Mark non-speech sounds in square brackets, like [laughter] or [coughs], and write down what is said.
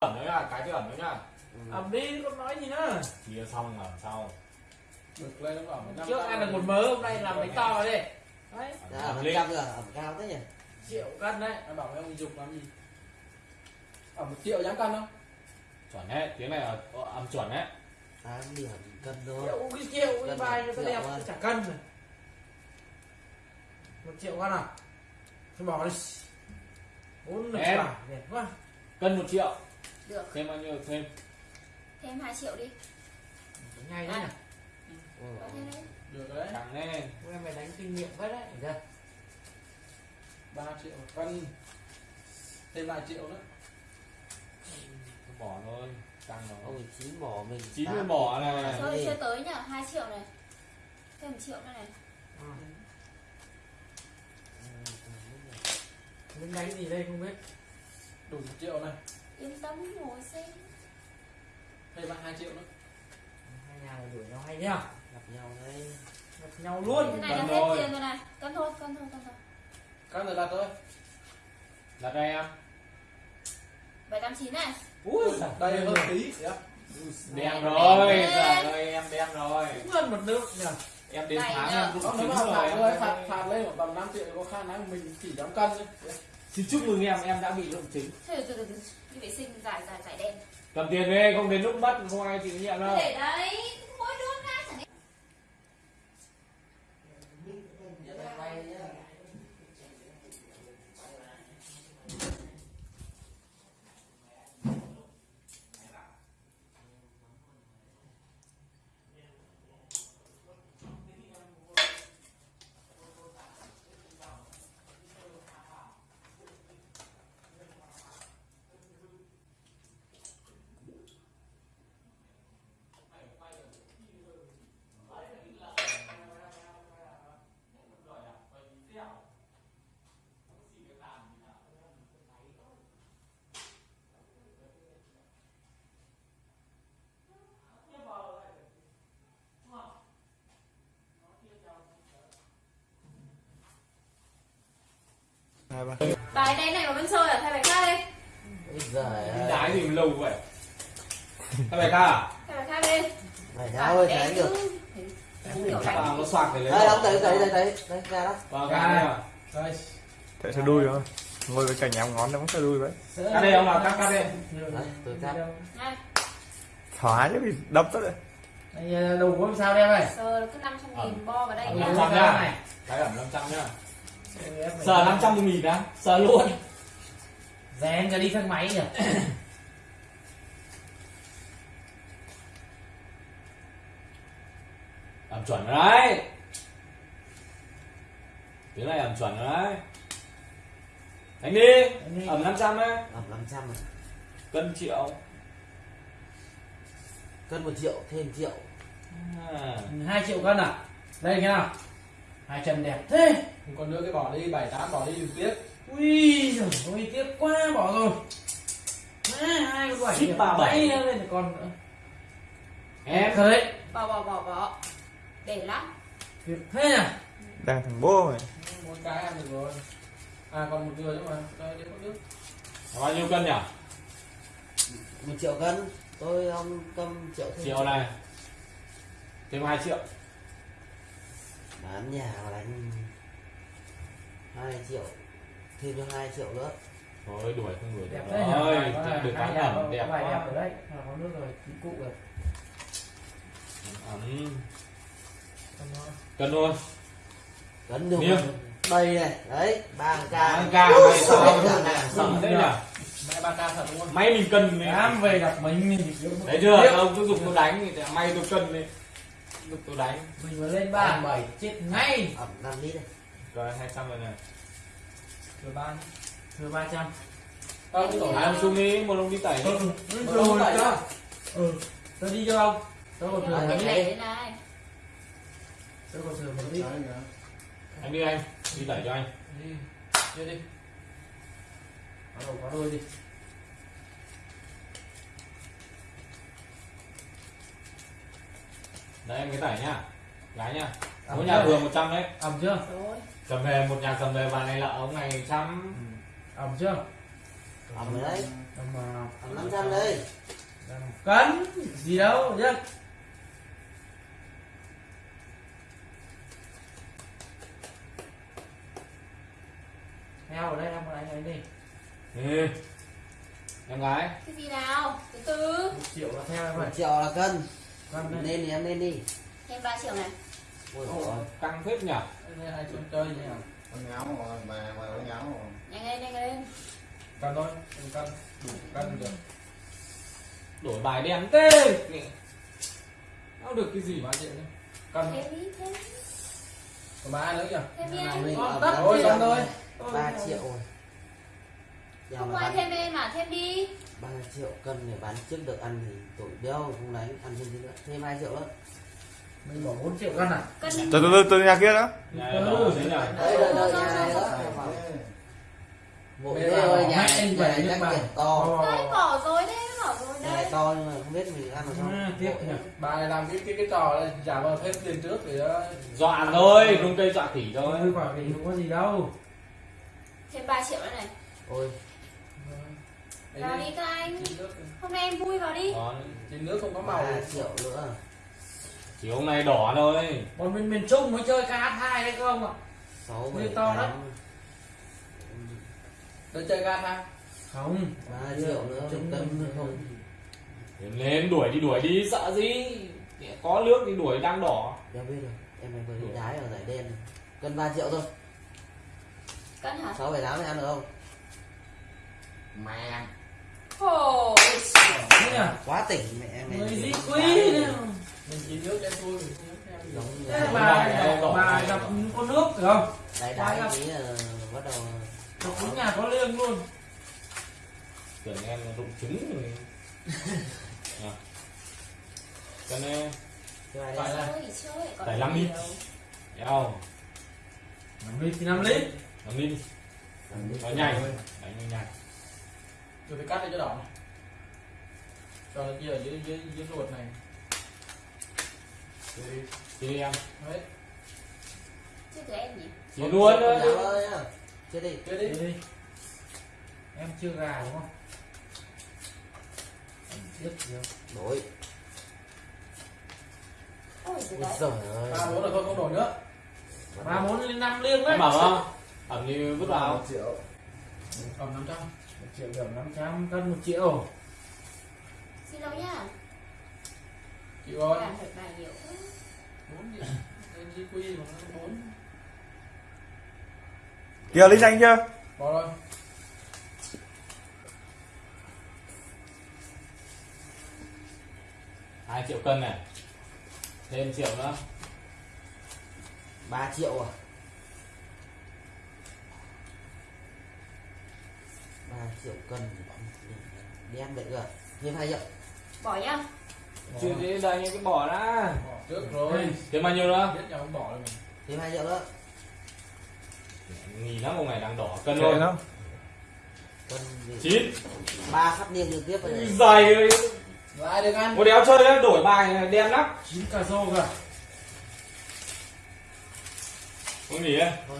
ẩn nữa nhá cái cái ẩn nữa nhá Ừ. ẩm đi con nói gì nữa. Chia xong ẩn sau được lên nó năm trước ăn được một mớ hôm nay làm bánh to vào đi. Đấy. Đã ẩm trăm rồi ẩm cao thế nhỉ? Triệu cân đấy. Anh bảo với ông dục làm gì? Ở một triệu dám cân không? Chuẩn đấy tiếng này là âm chuẩn đấy. Tám điểm cân thôi. Triệu cái triệu cái một nó triệu đẹp à. chả cân rồi. Một triệu cân à? Tôi bỏ đi. Bốn Em. quả đẹp quá. Cân một triệu Được, thêm bao nhiêu thêm? Thêm 2 triệu đi. ngay đấy nhỉ? Ừ. Đấy. được đấy. Càng lên. Em phải đánh kinh nghiệm hết đấy. Được. Chưa? ba triệu một cân. Thêm vài triệu nữa. Bỏ thôi. Tăng nó ông chín bỏ mình. Chín mươi bỏ này. Thôi chưa tới nhá, 2 triệu này. Thêm 1 triệu nữa này. Ừ. Mình đánh gì đây không biết. Đủ một triệu này Yên tâm ngồi xem. thêm vài hai triệu nữa. Hai nhà này đuổi nhau hay nhá. Gặp nhau đấy gặp nhau Cái luôn này là hết thôi. tiền rồi này. Cân thôi, cân thôi, cân thôi. cân rồi đặt thôi. Đặt đây em. 789 này. ui đây hơn tí. Dạ. đem rồi. giờ đây em đem rồi. Cũng hơn một nước nhỉ? Em đến tháng em cũng phạt rồi. phạt phạt lên khoảng tầm 5 triệu có khả năng mình chỉ dám cân thôi xin chúc mừng em em đã bị lộn trứng Thôi từ từ. Đi vệ sinh giải giải giải đen. cầm tiền về không đến lúc mất không ai chịu nhiệm đâu Để đấy. Mỗi đứa ra Bài đen này mà vẫn chơi à? Thay bài khác đi. Đi đái gì mà lâu vậy. Các bài ca à? Thay bài khác đi. Mày đau ơi tránh được. nó soạc để lấy đây ông thấy thấy thấy thấy đây ra đó. Vào ca đây à đây. Thế sẽ đuôi rồi Ngồi với cả nhà ngón nó cũng sẽ đuôi vậy. Cắt đây ông nào? Cắt cắt đấy tôi cắt. Này, Thoải chứ bị đập tất đấy. Đây, đầu gối sao đem này giờ cứ 500 nghìn bo vào đây Ờ, nhá. năm trăm nhá cái ẩm 500 nhá sờ sờ 500 nghìn á sờ luôn. Rèn cho đi thang máy nhỉ? [coughs] Ẩm chuẩn rồi đấy. Tiếng này ẩm chuẩn rồi đấy. Đánh đi ẩm 500 đấy ẩm 500 rồi cân triệu. Cân một triệu thêm triệu. À. hai triệu cân à? Đây nghe nào hai chân đẹp thế. Còn nữa cái bỏ đi bảy tám bỏ đi đừng tiếc. Ui giời ôi tiếc quá bỏ rồi. À, hai con bảy ba bảy. Lên còn nữa. Em đấy. Bỏ bỏ bỏ bỏ. Để lắm. tuyệt thế à Đang thằng bố mày một cái ăn được rồi. À còn một người nữa mà. Đây đấy có nước. Bao nhiêu cân nhỉ? Một triệu cân. Tôi ông cầm triệu thêm. Triệu này. Thêm 2 triệu bán nhà mà đánh hai triệu thêm cho hai triệu nữa. Thôi đuổi không đuổi đẹp Bài có được nhà ẩm đẹp bài đẹp quá rồi đấy. Hoặc có nước rồi chín cụ rồi. Ẩm. Cân luôn cân được đây này đấy ba k Ba ca mày sao ca. sợ thế nhỉ may mình cân đi. Dám về gặp mình đấy chưa? Ông cứ dùng tôi đánh thì may tôi cân đi dùng tôi đánh mình mà lên ba. bảy chết ngay. Ẩm năm lít rồi 200 rồi này. Rồi ban thừa ba trăm. Tao cũng tổ hai ông xuống đi một ông đi tẩy đi. ừ rồi rồi đó. đó ừ tôi đi cho ông. Tôi còn thừa một Để ít này đây này. tôi còn thừa một ít anh đi anh đi tẩy cho anh. Đi đi đi. Có đầu có đôi đi đấy em cái tẩy nhá. Gái nhá. Ẩm mỗi nhà vừa 100 đấy. Ẩm chưa? Cầm về một nhà cầm về vàng này là ông này trăm. Ẩm chưa? Ẩm rồi đấy. Mà Còn 500 đây. Cân gì đâu chứ heo ở đây em ở đây đi. Ừ. em gái cái gì nào? Từ từ một triệu là theo em 1 ơi. triệu là cân cân đây Lên thì em lên đi. Thêm 3 triệu này. Ôi trời. căng phết nhỉ đây hai chơi chơi nhỉ con ngáo rồi bà bà có ngáo rồi. Nhanh lên nhanh lên. Cân thôi đừng cân. Đủ cân được. Đổi bài đen tê không được cái gì ba triệu nhé cân thêm đi thêm còn ba nữa kìa thêm đi Con kìa. xong thôi 3 triệu rồi Giờ không ai thêm em mà thêm đi. 3 triệu cân để bán trước được ăn thì tội đeo không đánh ăn thêm tí nữa thêm 2 triệu nữa. Mình bỏ 4 triệu cân à? Cân từ từ từ từ nhà kia đó. Nhà đó Đấy đợi đợi nhà đó ghê bảo ơi nhà anh nhà về chắc kiểu to. Đấy bỏ rồi đấy bỏ rồi Nhà to nhưng mà không biết mình ăn được không. À, tiếp nhỉ. bà này làm cái cái cái trò này giả vờ thêm tiền trước để ờ, dọa thôi rung cây dọa khỉ thôi. Thì không có gì đâu. Thêm 3 triệu nữa này. Ôi vào đi. các anh. Hôm nay em vui vào đi. Còn trên nước không có màu. 3 triệu nữa chỉ hôm nay đỏ thôi. Bọn mình miền trung mới chơi KH2 đấy không ạ. 6 Như 7 to 8 lắm. để chơi gan ha không 3 triệu nữa cân cân không Đến lên đuổi đi đuổi đi sợ gì? Có nước thì đuổi đang đỏ. Đeo biết rồi Em này vừa đi đái ở giải đen. Cân 3 triệu thôi. Cân hả? 6 7 8 này ăn được không? Mẹ ôi Quá tỉnh mẹ mày. Gì đá quý mình chỉ nước Thế là bà bà gặp có nước được không? Đái tí là bắt đầu Gặp đúng nhà có liêng luôn. Tưởng em rụng trứng rồi. [laughs] Cho nên Phải đấy là- chơi thì chơi còn Phải đi. nhiều. eo năm lít thì năm lít. Làm đi nó nhanh. đánh nhanh tôi phải cắt đi cho đỏ này. Cho nó kia ở dưới dưới dưới ruột này. Để đi. chị em. Đấy, chứ từ em nhỉ? Chị luôn nhá. Chết đi. Kia đi. Đi. Em chưa gà đúng không? Em biết gì không Đổi. Ôi giời ơi. Ba bốn là thôi không đổi nữa. Ba bốn lên năm liêng đấy. Bảo không? Ẩm như vứt vào. Triệu. Cầm năm trăm một triệu điểm năm trăm cân một triệu. Xin lỗi nhá. Chịu rồi. Làm thật bài nhiều nó bốn kia lấy danh chưa? Bỏ rồi. Hai triệu cân này. Thêm triệu nữa. 3 triệu à 3 triệu cân Đen vậy à? Thêm 2 triệu bỏ nhá. Chưa thế đây những cái bỏ đã. Bỏ trước rồi. Thêm bao nhiêu nữa biết nhau không bỏ rồi mình. Thêm 2 triệu nữa. Nghỉ lắm ông này đang đỏ cân Cân gì? Chín. Ba phát liên liên tiếp rồi. Dày ơi lại được ăn? Một đéo chơi đó đổi bài này đen lắm. Chín cà rô cơ. Không nghỉ ấy Thôi